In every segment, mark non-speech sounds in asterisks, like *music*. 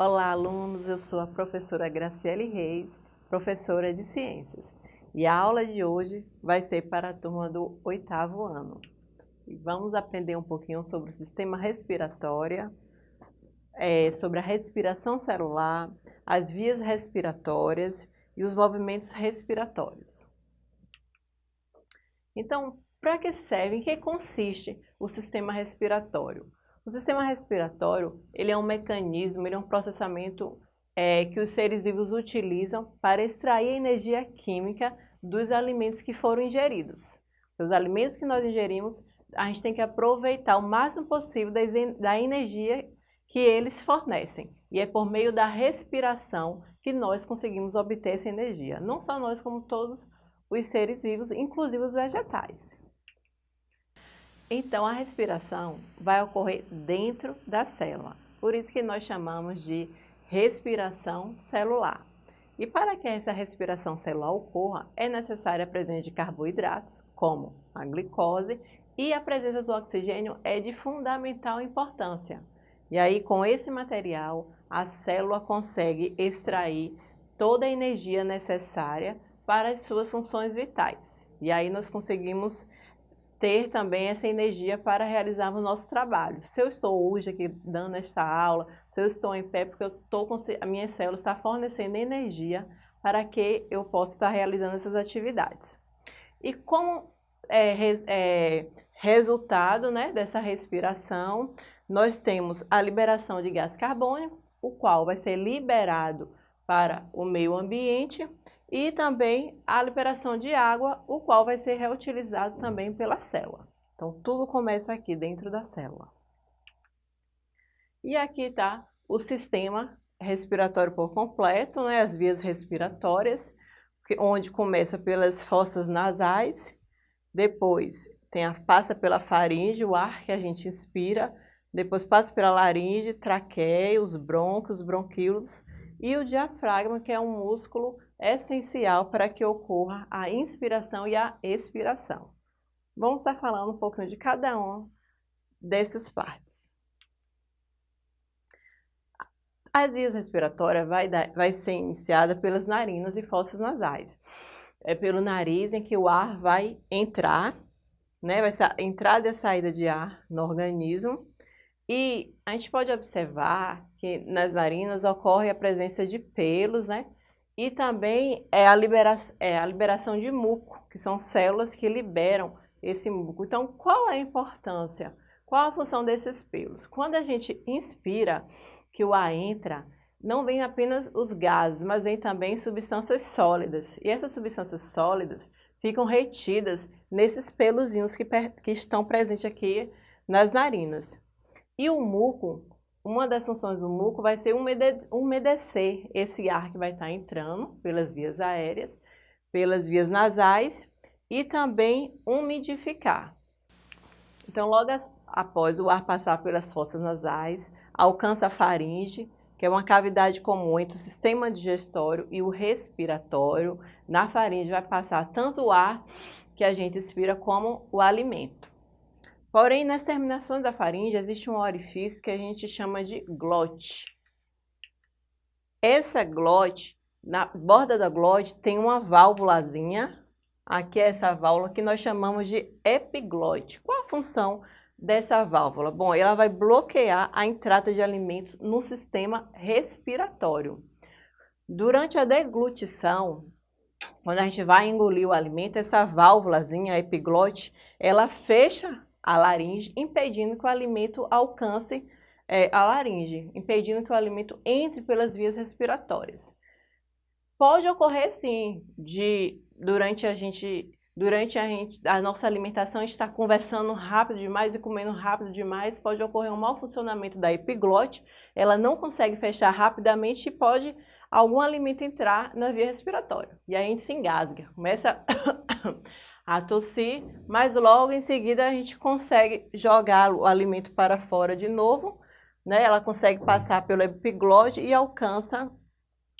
Olá, alunos! Eu sou a professora Graciele Reis, professora de Ciências. E a aula de hoje vai ser para a turma do oitavo ano. E vamos aprender um pouquinho sobre o sistema respiratório, é, sobre a respiração celular, as vias respiratórias e os movimentos respiratórios. Então, para que serve, em que consiste o sistema respiratório? O sistema respiratório ele é um mecanismo, ele é um processamento é, que os seres vivos utilizam para extrair energia química dos alimentos que foram ingeridos. Os alimentos que nós ingerimos, a gente tem que aproveitar o máximo possível da energia que eles fornecem. E é por meio da respiração que nós conseguimos obter essa energia. Não só nós, como todos os seres vivos, inclusive os vegetais. Então, a respiração vai ocorrer dentro da célula. Por isso que nós chamamos de respiração celular. E para que essa respiração celular ocorra, é necessária a presença de carboidratos, como a glicose, e a presença do oxigênio é de fundamental importância. E aí, com esse material, a célula consegue extrair toda a energia necessária para as suas funções vitais. E aí nós conseguimos ter também essa energia para realizar o nosso trabalho. Se eu estou hoje aqui dando esta aula, se eu estou em pé, porque eu estou, a minha célula está fornecendo energia para que eu possa estar realizando essas atividades. E como é, é, resultado né, dessa respiração, nós temos a liberação de gás carbônico, o qual vai ser liberado para o meio ambiente e também a liberação de água, o qual vai ser reutilizado também pela célula. Então, tudo começa aqui dentro da célula. E aqui está o sistema respiratório por completo, né, as vias respiratórias, onde começa pelas fossas nasais, depois tem a, passa pela faringe, o ar que a gente inspira, depois passa pela laringe, traqueia, os brônquios, os bronquíolos e o diafragma, que é um músculo essencial para que ocorra a inspiração e a expiração. Vamos estar falando um pouquinho de cada uma dessas partes. As vias respiratórias vai, dar, vai ser iniciada pelas narinas e fossas nasais. É pelo nariz em que o ar vai entrar, né? vai ser a entrada e a saída de ar no organismo. E a gente pode observar que nas narinas ocorre a presença de pelos, né? E também é a, libera é a liberação de muco, que são células que liberam esse muco. Então, qual a importância? Qual a função desses pelos? Quando a gente inspira, que o ar entra, não vem apenas os gases, mas vem também substâncias sólidas. E essas substâncias sólidas ficam retidas nesses pelozinhos que, que estão presentes aqui nas narinas. E o muco, uma das funções do muco vai ser umedecer esse ar que vai estar entrando pelas vias aéreas, pelas vias nasais e também umidificar. Então, logo após o ar passar pelas fossas nasais, alcança a faringe, que é uma cavidade comum entre o sistema digestório e o respiratório. Na faringe vai passar tanto o ar que a gente expira como o alimento. Porém, nas terminações da faringe existe um orifício que a gente chama de glote. Essa glote, na borda da glote, tem uma válvulazinha. Aqui é essa válvula que nós chamamos de epiglote. Qual a função dessa válvula? Bom, ela vai bloquear a entrada de alimentos no sistema respiratório. Durante a deglutição, quando a gente vai engolir o alimento, essa válvulazinha, a epiglote, ela fecha a laringe, impedindo que o alimento alcance é, a laringe, impedindo que o alimento entre pelas vias respiratórias. Pode ocorrer sim, de durante a gente durante a, gente, a nossa alimentação estar conversando rápido demais e comendo rápido demais, pode ocorrer um mau funcionamento da epiglote, ela não consegue fechar rapidamente e pode algum alimento entrar na via respiratória. E aí a gente se engasga, começa *coughs* a tossir, mas logo em seguida a gente consegue jogar o alimento para fora de novo, né? Ela consegue passar pelo epiglote e alcança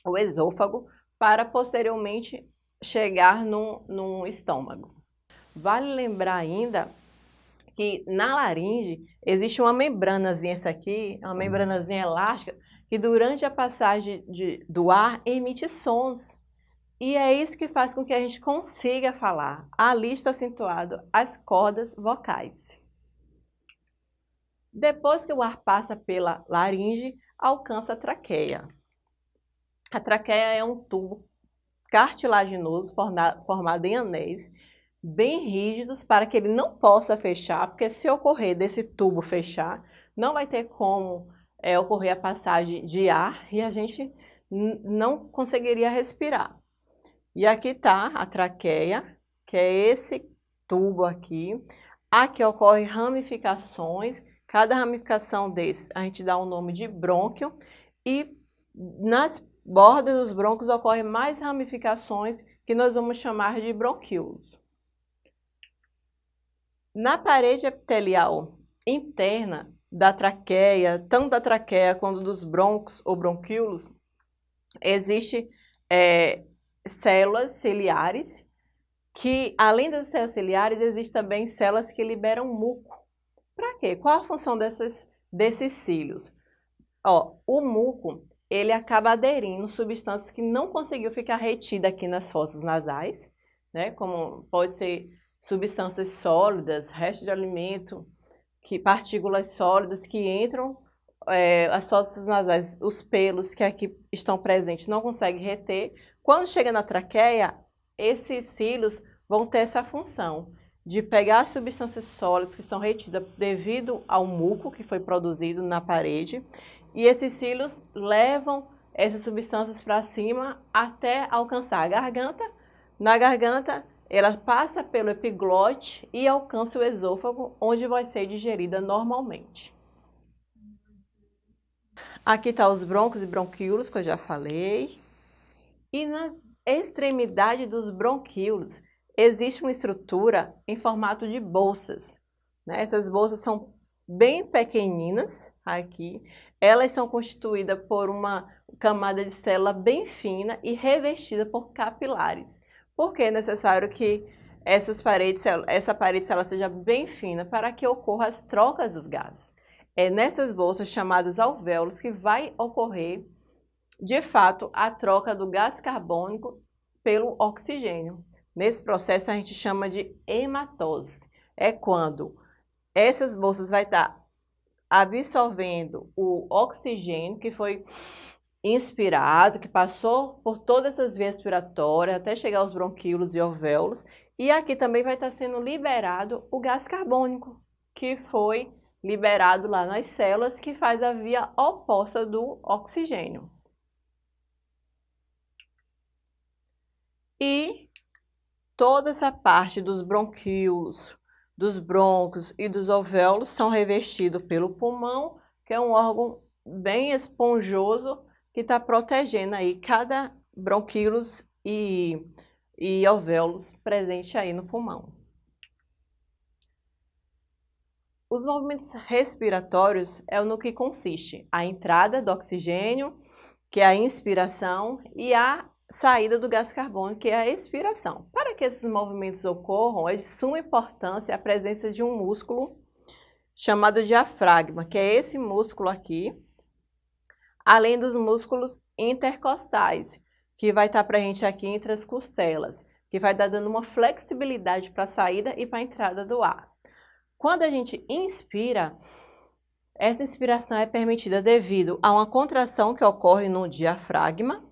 o esôfago para posteriormente chegar no, no estômago. Vale lembrar ainda que na laringe existe uma membranazinha, essa aqui, uma membranazinha elástica, que durante a passagem de, do ar emite sons. E é isso que faz com que a gente consiga falar. Ali está acentuado as cordas vocais. Depois que o ar passa pela laringe, alcança a traqueia. A traqueia é um tubo cartilaginoso formado em anéis bem rígidos para que ele não possa fechar, porque se ocorrer desse tubo fechar, não vai ter como é, ocorrer a passagem de ar e a gente não conseguiria respirar. E aqui está a traqueia, que é esse tubo aqui. Aqui ocorre ramificações, cada ramificação desse a gente dá o um nome de brônquio e nas bordas dos brônquios ocorrem mais ramificações que nós vamos chamar de bronquíolos. Na parede epitelial interna da traqueia, tanto da traqueia quanto dos broncos ou bronquíolos, existe é, células ciliares, que além das células ciliares, existem também células que liberam muco. Para quê? Qual a função dessas, desses cílios? Ó, o muco, ele acaba aderindo substâncias que não conseguiu ficar retida aqui nas fossas nasais, né? Como pode ser substâncias sólidas, restos de alimento, que, partículas sólidas que entram, é, as fossas nasais, os pelos que aqui estão presentes não conseguem reter. Quando chega na traqueia, esses cílios vão ter essa função de pegar as substâncias sólidas que estão retidas devido ao muco que foi produzido na parede e esses cílios levam essas substâncias para cima até alcançar a garganta. Na garganta, ela passa pelo epiglote e alcança o esôfago, onde vai ser digerida normalmente. Aqui está os broncos e bronquíolos, que eu já falei. E na extremidade dos bronquíolos existe uma estrutura em formato de bolsas. Né? Essas bolsas são bem pequeninas aqui. Elas são constituídas por uma camada de célula bem fina e revestida por capilares. Por que é necessário que essas paredes, essa parede célula seja bem fina para que ocorra as trocas dos gases? É nessas bolsas chamadas alvéolos que vai ocorrer, de fato, a troca do gás carbônico pelo oxigênio. Nesse processo a gente chama de hematose. É quando essas bolsas vai estar absorvendo o oxigênio que foi inspirado, que passou por todas essas vias respiratórias até chegar aos bronquíolos e alvéolos. E aqui também vai estar sendo liberado o gás carbônico, que foi liberado lá nas células, que faz a via oposta do oxigênio. E toda essa parte dos bronquíolos, dos brônquios e dos alvéolos são revestidos pelo pulmão, que é um órgão bem esponjoso que está protegendo aí cada bronquíolos e, e alvéolos presente aí no pulmão. Os movimentos respiratórios é no que consiste a entrada do oxigênio, que é a inspiração, e a saída do gás carbônico, que é a expiração. Para que esses movimentos ocorram, é de suma importância a presença de um músculo chamado diafragma, que é esse músculo aqui, além dos músculos intercostais, que vai estar presente aqui entre as costelas, que vai dar dando uma flexibilidade para a saída e para a entrada do ar. Quando a gente inspira, essa inspiração é permitida devido a uma contração que ocorre no diafragma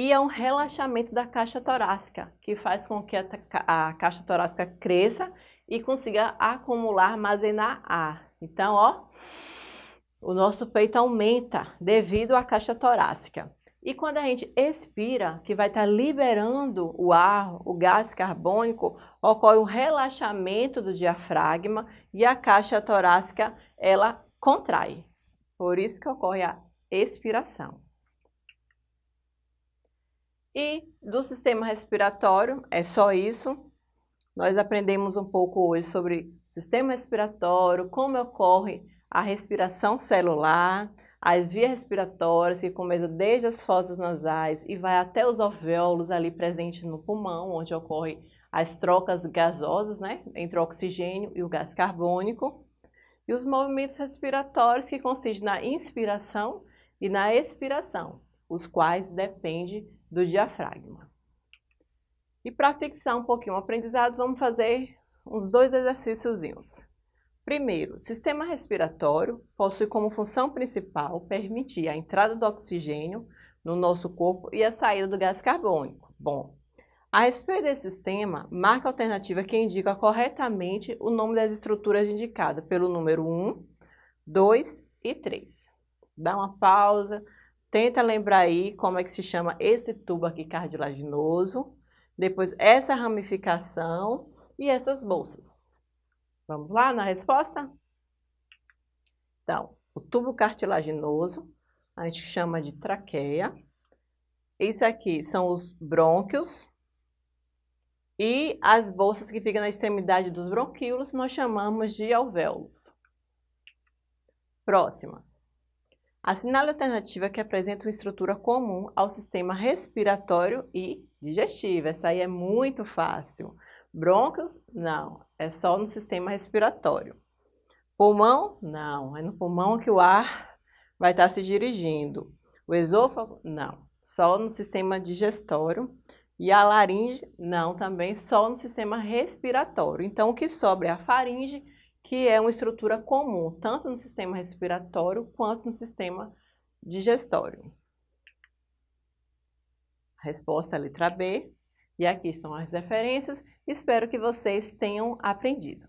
e a um relaxamento da caixa torácica, que faz com que a, a caixa torácica cresça e consiga acumular, armazenar ar. Então, ó, o nosso peito aumenta devido à caixa torácica. E quando a gente expira, que vai estar liberando o ar, o gás carbônico, ocorre um relaxamento do diafragma e a caixa torácica ela contrai. Por isso que ocorre a expiração. E do sistema respiratório, é só isso. Nós aprendemos um pouco hoje sobre sistema respiratório, como ocorre a respiração celular, as vias respiratórias que começam desde as fossas nasais e vai até os alvéolos ali presentes no pulmão, onde ocorrem as trocas gasosas, né, entre o oxigênio e o gás carbônico. E os movimentos respiratórios que consistem na inspiração e na expiração, os quais dependem do diafragma. E para fixar um pouquinho o aprendizado, vamos fazer uns dois exercíciozinhos. Primeiro, sistema respiratório possui como função principal permitir a entrada do oxigênio no nosso corpo e a saída do gás carbônico. Bom, a respeito desse sistema, marca a alternativa que indica corretamente o nome das estruturas indicadas pelo número 1, 2 e 3. Dá uma pausa, tenta lembrar aí como é que se chama esse tubo aqui cartilaginoso, depois essa ramificação e essas bolsas. Vamos lá na resposta? Então, o tubo cartilaginoso, a gente chama de traqueia. Esse aqui são os brônquios, e as bolsas que ficam na extremidade dos bronquíolos nós chamamos de alvéolos. Próxima. Assinale a alternativa que apresenta uma estrutura comum ao sistema respiratório e digestivo. Essa aí é muito fácil. Brônquios? Não, é só no sistema respiratório. Pulmão? Não, é no pulmão que o ar vai estar se dirigindo. O esôfago? Não, só no sistema digestório e a laringe, não, também só no sistema respiratório. Então, o que sobra é a faringe, que é uma estrutura comum, tanto no sistema respiratório quanto no sistema digestório. resposta é a letra B. E aqui estão as referências. Espero que vocês tenham aprendido.